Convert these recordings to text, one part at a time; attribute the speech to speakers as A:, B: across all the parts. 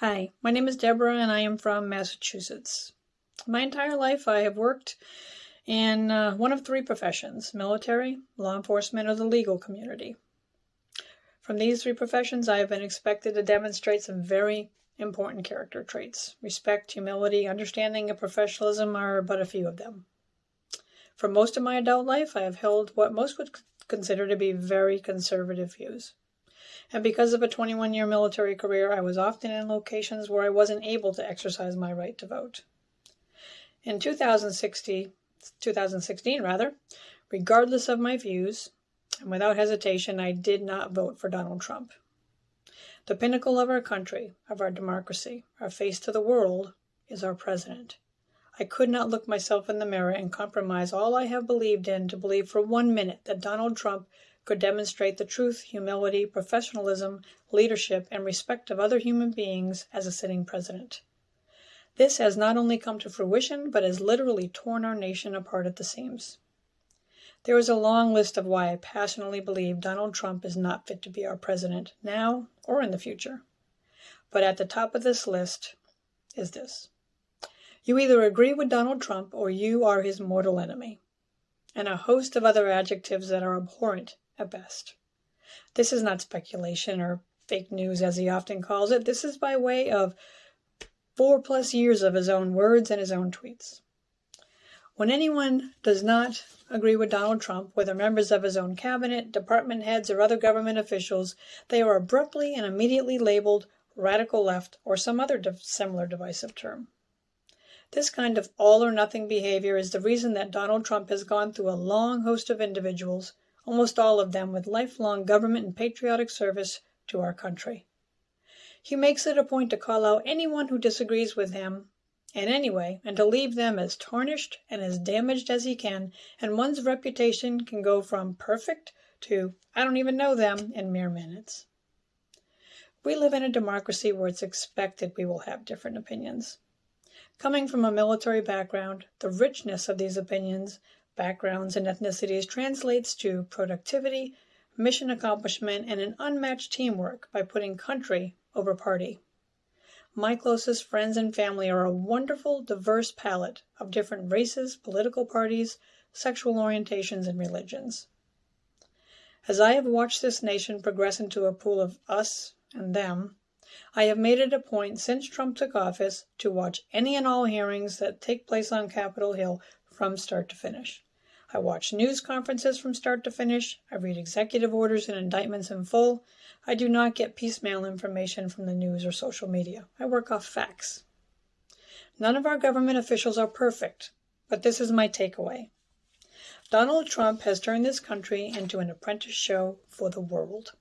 A: Hi, my name is Deborah and I am from Massachusetts. My entire life I have worked in uh, one of three professions military, law enforcement, or the legal community. From these three professions, I have been expected to demonstrate some very important character traits. Respect, humility, understanding, and professionalism are but a few of them. For most of my adult life, I have held what most would consider to be very conservative views. And because of a 21 year military career, I was often in locations where I wasn't able to exercise my right to vote. In 2016, 2016 rather, regardless of my views, and without hesitation, I did not vote for Donald Trump. The pinnacle of our country, of our democracy, our face to the world, is our president. I could not look myself in the mirror and compromise all I have believed in to believe for one minute that Donald Trump could demonstrate the truth, humility, professionalism, leadership, and respect of other human beings as a sitting president. This has not only come to fruition, but has literally torn our nation apart at the seams. There is a long list of why I passionately believe Donald Trump is not fit to be our president, now or in the future. But at the top of this list is this. You either agree with Donald Trump or you are his mortal enemy, and a host of other adjectives that are abhorrent at best. This is not speculation or fake news, as he often calls it. This is by way of four plus years of his own words and his own tweets. When anyone does not agree with Donald Trump, whether members of his own cabinet, department heads, or other government officials, they are abruptly and immediately labeled radical left or some other similar divisive term. This kind of all or nothing behavior is the reason that Donald Trump has gone through a long host of individuals, almost all of them with lifelong government and patriotic service to our country. He makes it a point to call out anyone who disagrees with him in any way and to leave them as tarnished and as damaged as he can, and one's reputation can go from perfect to I don't even know them in mere minutes. We live in a democracy where it's expected we will have different opinions. Coming from a military background, the richness of these opinions, backgrounds, and ethnicities translates to productivity, mission accomplishment, and an unmatched teamwork by putting country over party. My closest friends and family are a wonderful, diverse palette of different races, political parties, sexual orientations, and religions. As I have watched this nation progress into a pool of us and them, I have made it a point since Trump took office to watch any and all hearings that take place on Capitol Hill from start to finish. I watch news conferences from start to finish. I read executive orders and indictments in full. I do not get piecemeal information from the news or social media. I work off facts. None of our government officials are perfect, but this is my takeaway. Donald Trump has turned this country into an apprentice show for the world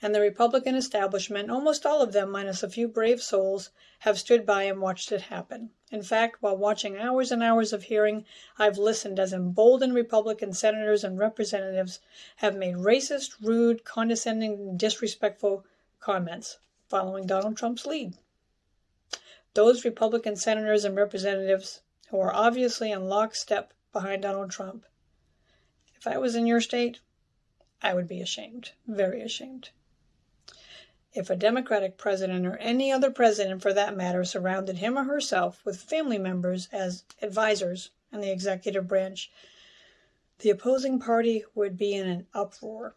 A: and the Republican establishment, almost all of them minus a few brave souls, have stood by and watched it happen. In fact, while watching hours and hours of hearing, I've listened as emboldened Republican senators and representatives have made racist, rude, condescending, disrespectful comments following Donald Trump's lead. Those Republican senators and representatives who are obviously in lockstep behind Donald Trump. If I was in your state, I would be ashamed, very ashamed. If a Democratic president or any other president for that matter surrounded him or herself with family members as advisors in the executive branch, the opposing party would be in an uproar.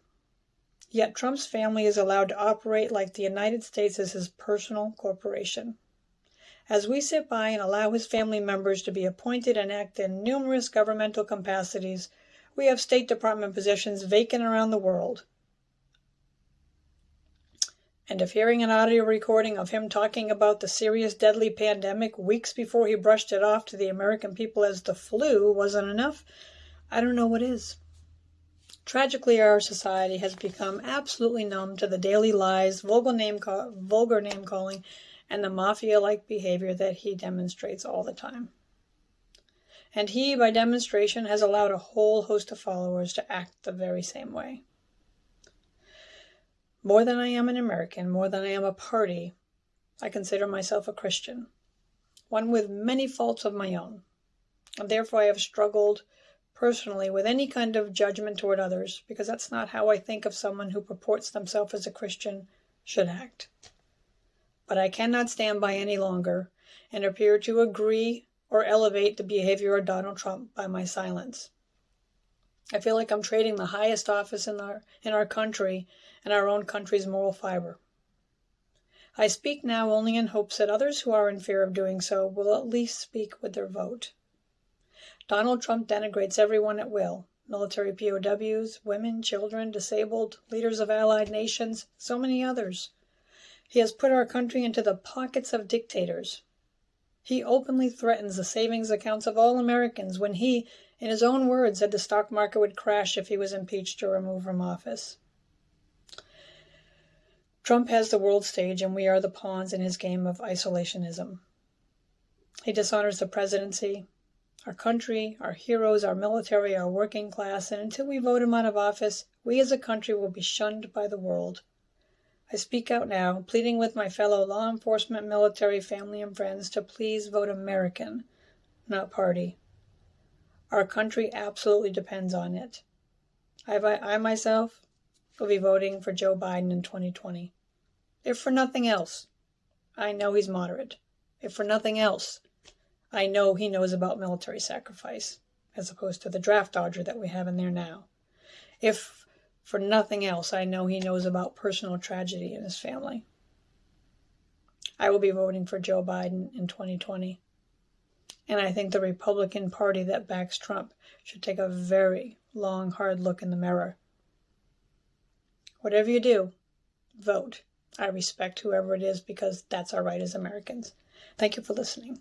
A: Yet Trump's family is allowed to operate like the United States is his personal corporation. As we sit by and allow his family members to be appointed and act in numerous governmental capacities, we have State Department positions vacant around the world. And if hearing an audio recording of him talking about the serious deadly pandemic weeks before he brushed it off to the American people as the flu wasn't enough, I don't know what is. Tragically, our society has become absolutely numb to the daily lies, vulgar name, vulgar name calling, and the mafia like behavior that he demonstrates all the time and he, by demonstration, has allowed a whole host of followers to act the very same way. More than I am an American, more than I am a party, I consider myself a Christian, one with many faults of my own, and therefore I have struggled personally with any kind of judgment toward others, because that's not how I think of someone who purports themselves as a Christian should act. but I cannot stand by any longer and appear to agree or elevate the behavior of Donald Trump by my silence. I feel like I'm trading the highest office in our in our country and our own country's moral fiber. I speak now only in hopes that others who are in fear of doing so will at least speak with their vote. Donald Trump denigrates everyone at will military POWs, women, children, disabled, leaders of allied nations, so many others. He has put our country into the pockets of dictators. He openly threatens the savings accounts of all Americans when he, in his own words, said the stock market would crash if he was impeached or removed from office. Trump has the world stage, and we are the pawns in his game of isolationism. He dishonors the presidency, our country, our heroes, our military, our working class, and until we vote him out of office, we as a country will be shunned by the world. I speak out now, pleading with my fellow law enforcement, military, family, and friends to please vote American, not party. Our country absolutely depends on it. I, I myself will be voting for Joe Biden in 2020. If for nothing else, I know he's moderate. If for nothing else, I know he knows about military sacrifice, as opposed to the draft dodger that we have in there now. If for nothing else, I know he knows about personal tragedy in his family. I will be voting for Joe Biden in 2020. And I think the Republican Party that backs Trump should take a very long, hard look in the mirror. Whatever you do, vote. I respect whoever it is because that's our right as Americans. Thank you for listening.